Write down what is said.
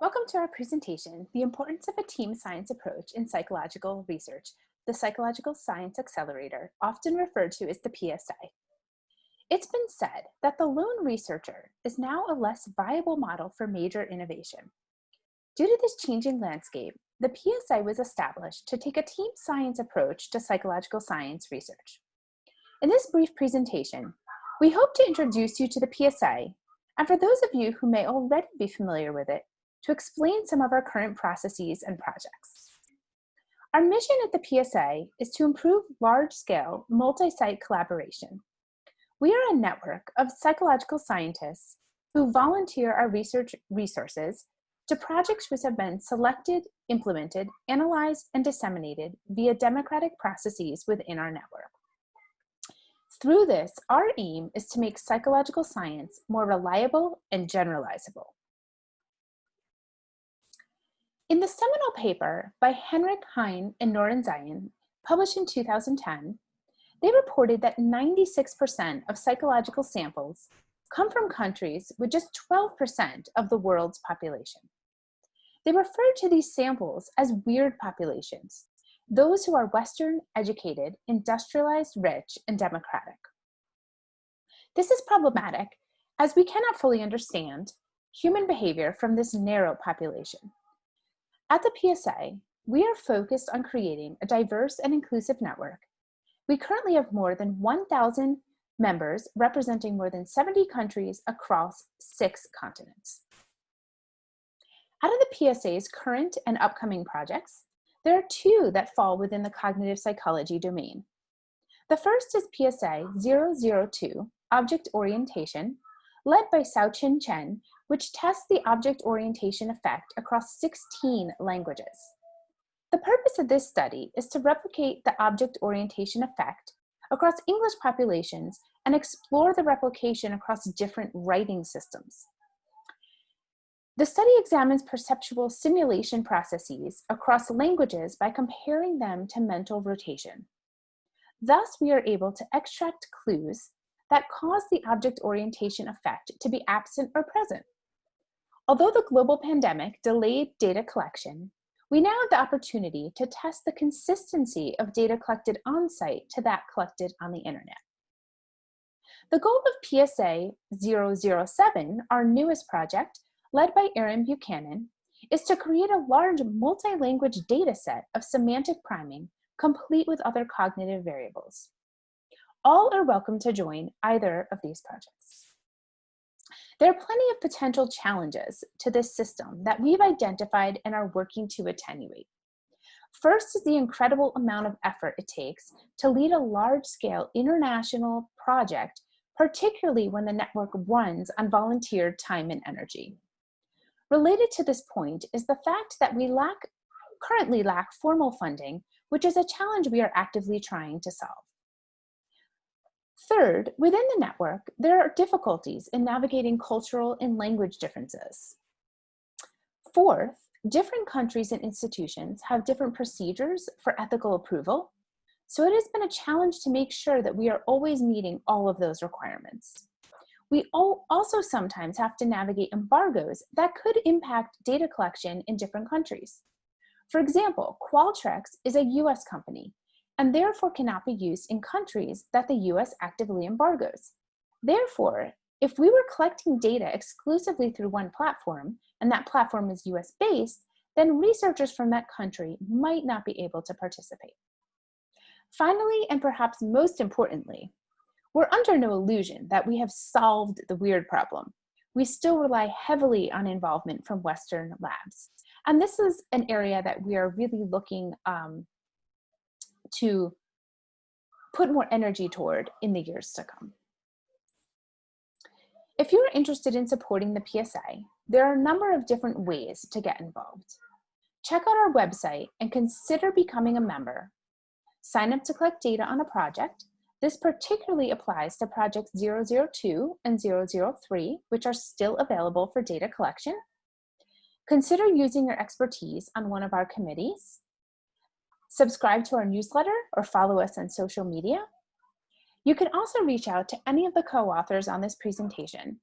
Welcome to our presentation, The Importance of a Team Science Approach in Psychological Research, the Psychological Science Accelerator, often referred to as the PSA. It's been said that the lone researcher is now a less viable model for major innovation. Due to this changing landscape, the PSA was established to take a team science approach to psychological science research. In this brief presentation, we hope to introduce you to the PSA, and for those of you who may already be familiar with it, to explain some of our current processes and projects. Our mission at the PSA is to improve large-scale, multi-site collaboration. We are a network of psychological scientists who volunteer our research resources to projects which have been selected, implemented, analyzed, and disseminated via democratic processes within our network. Through this, our aim is to make psychological science more reliable and generalizable. In the seminal paper by Henrich Heine and Norenzayan, published in 2010, they reported that 96% of psychological samples come from countries with just 12% of the world's population. They refer to these samples as weird populations, those who are Western, educated, industrialized, rich, and democratic. This is problematic as we cannot fully understand human behavior from this narrow population. At the PSA, we are focused on creating a diverse and inclusive network. We currently have more than 1,000 members representing more than 70 countries across six continents. Out of the PSA's current and upcoming projects, there are two that fall within the cognitive psychology domain. The first is PSA 002, Object Orientation, led by Sau-Chin Chen, which tests the object orientation effect across 16 languages. The purpose of this study is to replicate the object orientation effect across English populations and explore the replication across different writing systems. The study examines perceptual simulation processes across languages by comparing them to mental rotation. Thus, we are able to extract clues that cause the object orientation effect to be absent or present. Although the global pandemic delayed data collection, we now have the opportunity to test the consistency of data collected on-site to that collected on the internet. The goal of PSA 007, our newest project, led by Erin Buchanan, is to create a large multi-language data set of semantic priming complete with other cognitive variables. All are welcome to join either of these projects. There are plenty of potential challenges to this system that we've identified and are working to attenuate. First is the incredible amount of effort it takes to lead a large-scale international project, particularly when the network runs on volunteer time and energy. Related to this point is the fact that we lack, currently lack formal funding, which is a challenge we are actively trying to solve. Third, within the network, there are difficulties in navigating cultural and language differences. Fourth, different countries and institutions have different procedures for ethical approval, so it has been a challenge to make sure that we are always meeting all of those requirements. We also sometimes have to navigate embargoes that could impact data collection in different countries. For example, Qualtrics is a US company, and therefore cannot be used in countries that the US actively embargoes. Therefore, if we were collecting data exclusively through one platform, and that platform is US based, then researchers from that country might not be able to participate. Finally, and perhaps most importantly, we're under no illusion that we have solved the weird problem. We still rely heavily on involvement from Western labs. And this is an area that we are really looking um, to put more energy toward in the years to come. If you're interested in supporting the PSA, there are a number of different ways to get involved. Check out our website and consider becoming a member. Sign up to collect data on a project. This particularly applies to projects 002 and 003, which are still available for data collection. Consider using your expertise on one of our committees subscribe to our newsletter, or follow us on social media. You can also reach out to any of the co-authors on this presentation